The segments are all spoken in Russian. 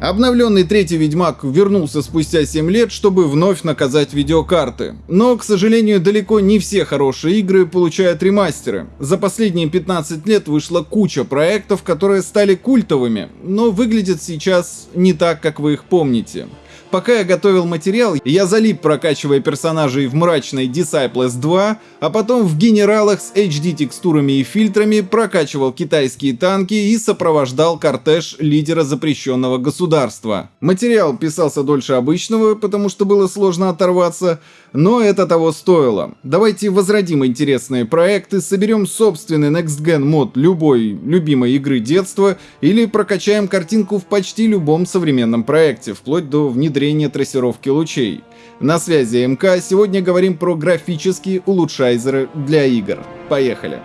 Обновленный третий Ведьмак вернулся спустя 7 лет, чтобы вновь наказать видеокарты. Но, к сожалению, далеко не все хорошие игры получают ремастеры. За последние 15 лет вышла куча проектов, которые стали культовыми, но выглядят сейчас не так, как вы их помните. Пока я готовил материал, я залип, прокачивая персонажей в мрачной Disciples 2, а потом в генералах с HD текстурами и фильтрами прокачивал китайские танки и сопровождал кортеж лидера запрещенного государства. Материал писался дольше обычного, потому что было сложно оторваться, но это того стоило. Давайте возродим интересные проекты, соберем собственный Next Gen мод любой любимой игры детства или прокачаем картинку в почти любом современном проекте, вплоть до внедрения трассировки лучей. На связи МК, сегодня говорим про графические улучшайзеры для игр. Поехали!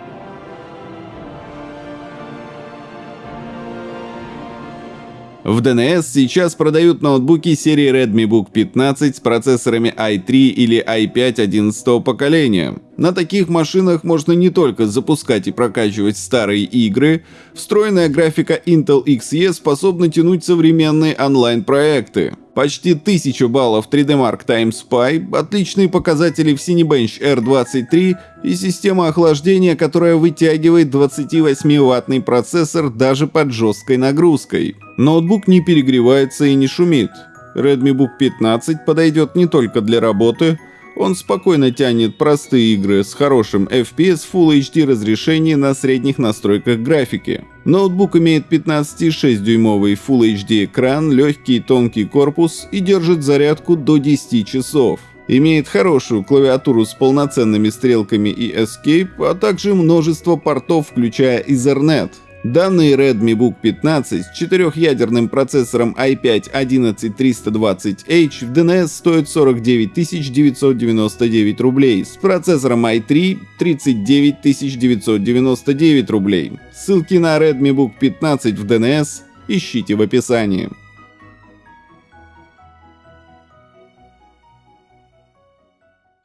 В DNS сейчас продают ноутбуки серии Redmi Book 15 с процессорами i3 или i5 11 поколения. На таких машинах можно не только запускать и прокачивать старые игры, встроенная графика Intel Xe способна тянуть современные онлайн-проекты. Почти 1000 баллов 3D Mark Time Spy, отличные показатели в Cinebench R23 и система охлаждения, которая вытягивает 28-ваттный процессор даже под жесткой нагрузкой. Ноутбук не перегревается и не шумит. Redmi Book 15 подойдет не только для работы, он спокойно тянет простые игры с хорошим FPS Full HD разрешении на средних настройках графики. Ноутбук имеет 15,6 дюймовый Full HD экран, легкий тонкий корпус и держит зарядку до 10 часов. Имеет хорошую клавиатуру с полноценными стрелками и Escape, а также множество портов, включая Ethernet. Данный Redmi Book 15 с четырехъядерным процессором i5-11320H в DNS стоит 49 999 рублей, с процессором i3 39 999 рублей. Ссылки на Redmi Book 15 в DNS ищите в описании.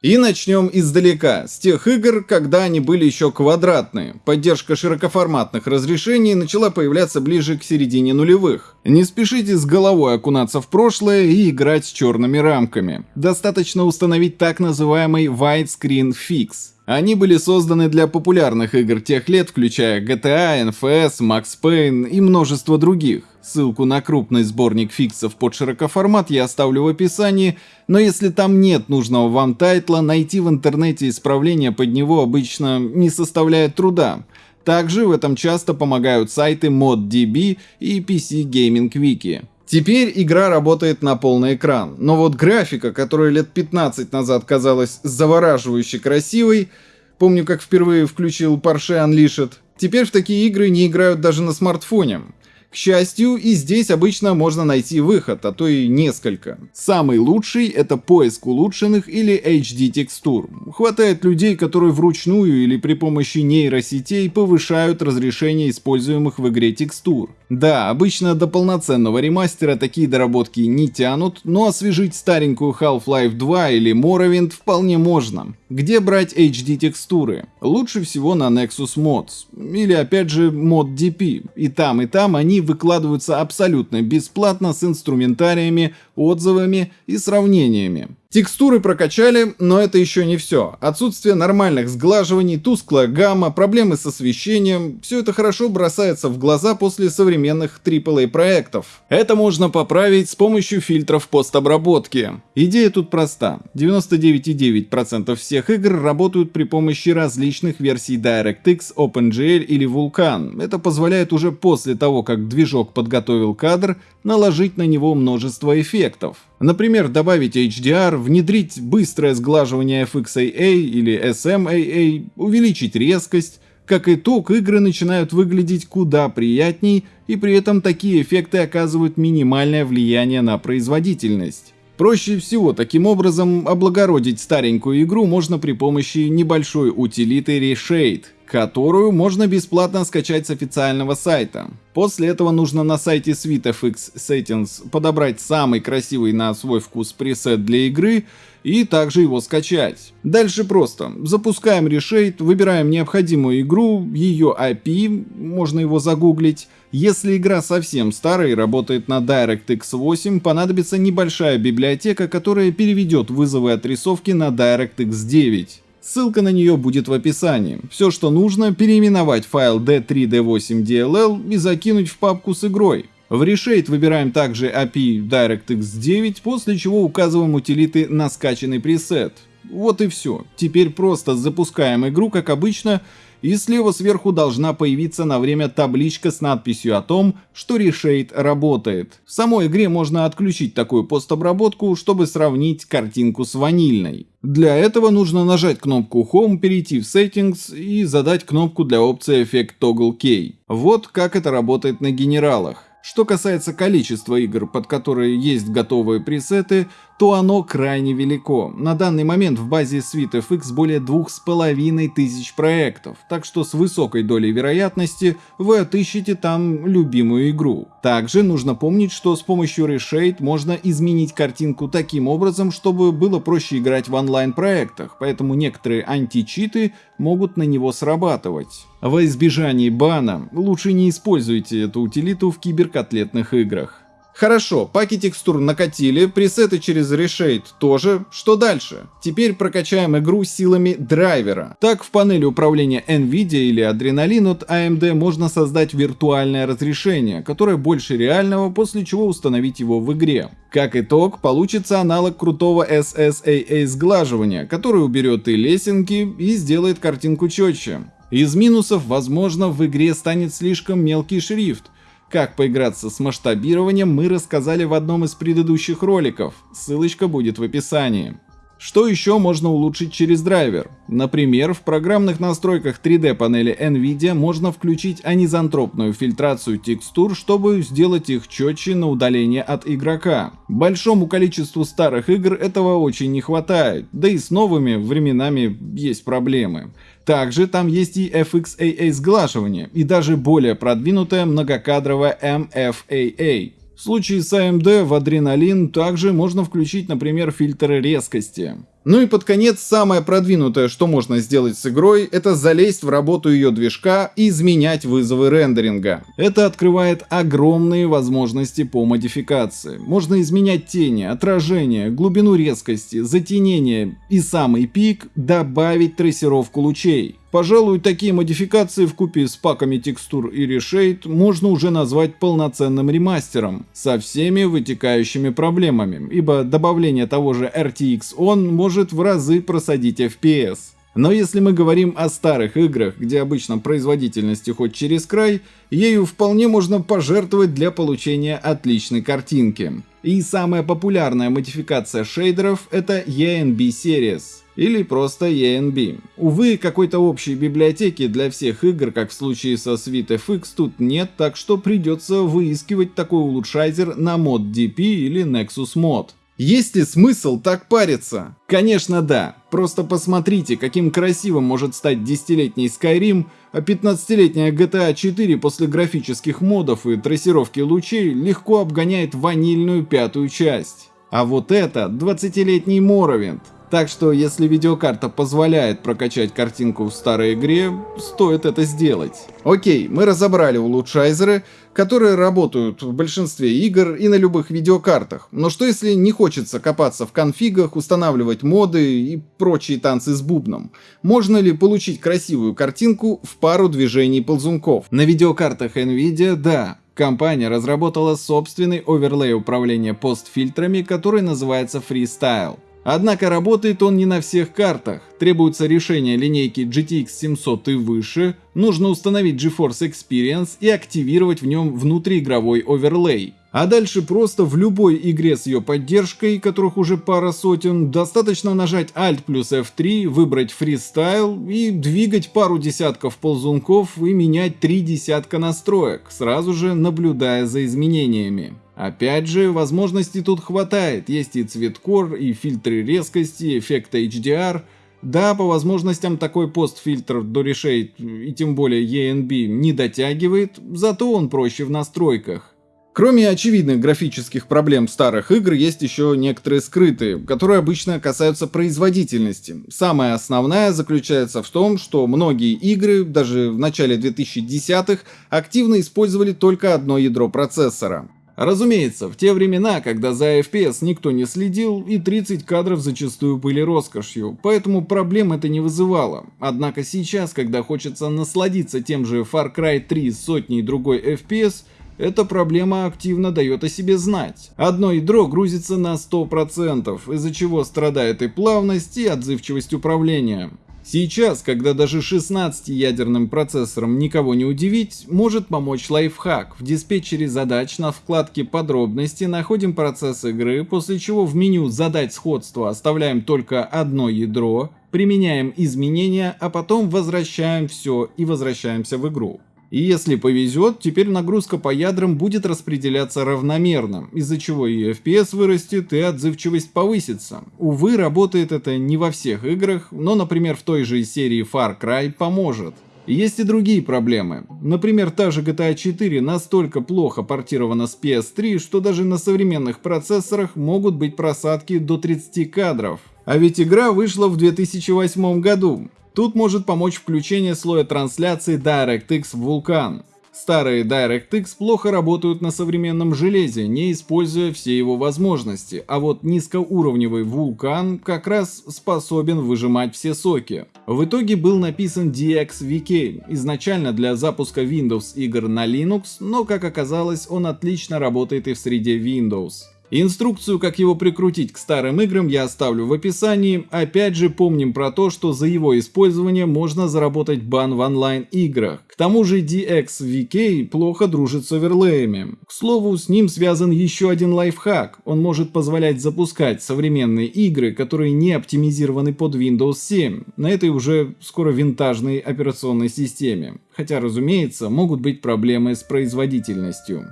И начнем издалека, с тех игр, когда они были еще квадратные. Поддержка широкоформатных разрешений начала появляться ближе к середине нулевых. Не спешите с головой окунаться в прошлое и играть с черными рамками. Достаточно установить так называемый Widescreen Fix. Они были созданы для популярных игр тех лет, включая GTA, NFS, Max Payne и множество других. Ссылку на крупный сборник фиксов под широкоформат я оставлю в описании, но если там нет нужного вам тайтла, найти в интернете исправление под него обычно не составляет труда. Также в этом часто помогают сайты ModDB и PC Gaming Wiki. Теперь игра работает на полный экран, но вот графика, которая лет 15 назад казалась завораживающе красивой, помню как впервые включил Porsche Unleashed, теперь в такие игры не играют даже на смартфоне. К счастью, и здесь обычно можно найти выход, а то и несколько. Самый лучший это поиск улучшенных или HD текстур. Хватает людей, которые вручную или при помощи нейросетей повышают разрешение используемых в игре текстур. Да, обычно до полноценного ремастера такие доработки не тянут, но освежить старенькую Half-Life 2 или Morrowind вполне можно. Где брать HD текстуры? Лучше всего на Nexus Mods. Или опять же ModDP. И там и там они выкладываются абсолютно бесплатно с инструментариями, отзывами и сравнениями. Текстуры прокачали, но это еще не все. Отсутствие нормальных сглаживаний, тусклая гамма, проблемы с освещением – все это хорошо бросается в глаза после современных AAA проектов. Это можно поправить с помощью фильтров постобработки. Идея тут проста. 99,9% всех игр работают при помощи различных версий DirectX, OpenGL или Vulkan. Это позволяет уже после того, как движок подготовил кадр, наложить на него множество эффектов. Например, добавить HDR, внедрить быстрое сглаживание FXAA или SMAA, увеличить резкость. Как итог, игры начинают выглядеть куда приятней, и при этом такие эффекты оказывают минимальное влияние на производительность. Проще всего таким образом облагородить старенькую игру можно при помощи небольшой утилиты Reshade. Которую можно бесплатно скачать с официального сайта. После этого нужно на сайте SweetFX Settings подобрать самый красивый на свой вкус пресет для игры и также его скачать. Дальше просто. Запускаем Reshade, выбираем необходимую игру, ее IP, можно его загуглить. Если игра совсем старая и работает на DirectX 8, понадобится небольшая библиотека, которая переведет вызовы отрисовки на DirectX 9. Ссылка на нее будет в описании. Все, что нужно, переименовать файл d3d8dll и закинуть в папку с игрой. В Reshade выбираем также API DirectX 9, после чего указываем утилиты на скачанный пресет. Вот и все. Теперь просто запускаем игру, как обычно, и слева сверху должна появиться на время табличка с надписью о том, что Reshade работает. В самой игре можно отключить такую постобработку, чтобы сравнить картинку с ванильной. Для этого нужно нажать кнопку Home, перейти в Settings и задать кнопку для опции эффект Toggle Key. Вот как это работает на генералах. Что касается количества игр, под которые есть готовые пресеты, то оно крайне велико. На данный момент в базе SweetFX более 2500 проектов, так что с высокой долей вероятности вы отыщете там любимую игру. Также нужно помнить, что с помощью Reshade можно изменить картинку таким образом, чтобы было проще играть в онлайн-проектах, поэтому некоторые античиты могут на него срабатывать. Во избежание бана лучше не используйте эту утилиту в киберкотлетных играх. Хорошо, паки текстур накатили, пресеты через Reshade тоже. Что дальше? Теперь прокачаем игру силами драйвера. Так в панели управления NVIDIA или Adrenalin от AMD можно создать виртуальное разрешение, которое больше реального, после чего установить его в игре. Как итог, получится аналог крутого SSAA сглаживания, который уберет и лесенки и сделает картинку четче. Из минусов, возможно, в игре станет слишком мелкий шрифт, как поиграться с масштабированием мы рассказали в одном из предыдущих роликов, ссылочка будет в описании. Что еще можно улучшить через драйвер? Например, в программных настройках 3D панели NVIDIA можно включить анизантропную фильтрацию текстур, чтобы сделать их четче на удаление от игрока. Большому количеству старых игр этого очень не хватает, да и с новыми временами есть проблемы. Также там есть и FXAA сглаживание, и даже более продвинутое многокадровое MFAA. В случае с AMD в Adrenalin также можно включить, например, фильтры резкости. Ну и под конец, самое продвинутое, что можно сделать с игрой, это залезть в работу ее движка и изменять вызовы рендеринга. Это открывает огромные возможности по модификации. Можно изменять тени, отражение, глубину резкости, затенение и самый пик добавить трассировку лучей. Пожалуй, такие модификации в купе с паками текстур и решейд можно уже назвать полноценным ремастером, со всеми вытекающими проблемами, ибо добавление того же RTX ON может в разы просадить FPS. Но если мы говорим о старых играх, где обычно производительность уходит через край, ею вполне можно пожертвовать для получения отличной картинки. И самая популярная модификация шейдеров это ENB Series или просто ENB. Увы, какой-то общей библиотеки для всех игр, как в случае со SweetFX, тут нет, так что придется выискивать такой улучшайзер на ModDP или Nexus Mod. Есть ли смысл так париться? Конечно да, просто посмотрите, каким красивым может стать десятилетний Skyrim, а 15-летняя GTA 4 после графических модов и трассировки лучей легко обгоняет ванильную пятую часть. А вот это 20-летний Morrowind. Так что, если видеокарта позволяет прокачать картинку в старой игре, стоит это сделать. Окей, мы разобрали улучшайзеры, которые работают в большинстве игр и на любых видеокартах. Но что если не хочется копаться в конфигах, устанавливать моды и прочие танцы с бубном? Можно ли получить красивую картинку в пару движений ползунков? На видеокартах Nvidia, да, Компания разработала собственный оверлей управления постфильтрами, который называется Freestyle. Однако работает он не на всех картах. Требуется решение линейки GTX 700 и выше, нужно установить GeForce Experience и активировать в нем внутриигровой оверлей. А дальше просто в любой игре с ее поддержкой, которых уже пара сотен, достаточно нажать Alt плюс F3, выбрать Freestyle и двигать пару десятков ползунков и менять три десятка настроек, сразу же наблюдая за изменениями. Опять же, возможностей тут хватает, есть и цветкор, и фильтры резкости, эффект HDR. Да, по возможностям такой постфильтр до решей и тем более ENB не дотягивает, зато он проще в настройках. Кроме очевидных графических проблем старых игр, есть еще некоторые скрытые, которые обычно касаются производительности. Самая основная заключается в том, что многие игры, даже в начале 2010-х, активно использовали только одно ядро процессора. Разумеется, в те времена, когда за FPS никто не следил, и 30 кадров зачастую были роскошью, поэтому проблем это не вызывало. Однако сейчас, когда хочется насладиться тем же Far Cry 3 с сотней другой FPS, эта проблема активно дает о себе знать. Одно ядро грузится на 100%, из-за чего страдает и плавность, и отзывчивость управления. Сейчас, когда даже 16-ядерным процессором никого не удивить, может помочь лайфхак. В диспетчере задач на вкладке «Подробности» находим процесс игры, после чего в меню «Задать сходство» оставляем только одно ядро, применяем изменения, а потом возвращаем все и возвращаемся в игру. И если повезет, теперь нагрузка по ядрам будет распределяться равномерно, из-за чего и FPS вырастет, и отзывчивость повысится. Увы, работает это не во всех играх, но, например, в той же серии Far Cry поможет. Есть и другие проблемы. Например, та же GTA 4 настолько плохо портирована с PS3, что даже на современных процессорах могут быть просадки до 30 кадров. А ведь игра вышла в 2008 году. Тут может помочь включение слоя трансляции DirectX в Vulkan. Старые DirectX плохо работают на современном железе, не используя все его возможности, а вот низкоуровневый Vulkan как раз способен выжимать все соки. В итоге был написан DXVK, изначально для запуска Windows игр на Linux, но как оказалось он отлично работает и в среде Windows. Инструкцию, как его прикрутить к старым играм, я оставлю в описании. Опять же, помним про то, что за его использование можно заработать бан в онлайн-играх. К тому же DXVK плохо дружит с оверлеями. К слову, с ним связан еще один лайфхак. Он может позволять запускать современные игры, которые не оптимизированы под Windows 7, на этой уже скоро винтажной операционной системе. Хотя, разумеется, могут быть проблемы с производительностью.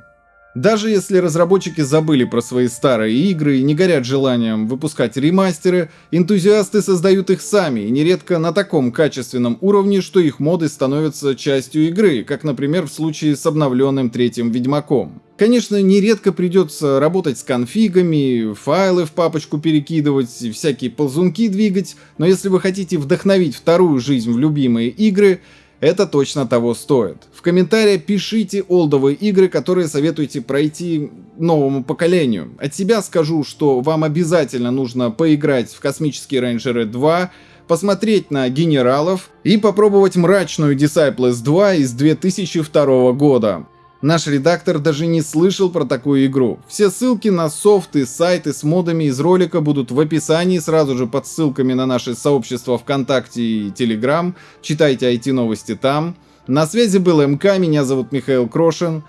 Даже если разработчики забыли про свои старые игры и не горят желанием выпускать ремастеры, энтузиасты создают их сами, и нередко на таком качественном уровне, что их моды становятся частью игры, как, например, в случае с обновленным третьим Ведьмаком. Конечно, нередко придется работать с конфигами, файлы в папочку перекидывать, всякие ползунки двигать, но если вы хотите вдохновить вторую жизнь в любимые игры, это точно того стоит. В комментариях пишите олдовые игры, которые советуете пройти новому поколению. От себя скажу, что вам обязательно нужно поиграть в Космические рейнджеры 2, посмотреть на генералов и попробовать мрачную Disciples 2 из 2002 года. Наш редактор даже не слышал про такую игру. Все ссылки на софты, сайты с модами из ролика будут в описании, сразу же под ссылками на наши сообщества ВКонтакте и Телеграм. Читайте IT-новости там. На связи был МК, меня зовут Михаил Крошин.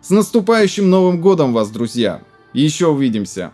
С наступающим Новым Годом вас, друзья! Еще увидимся!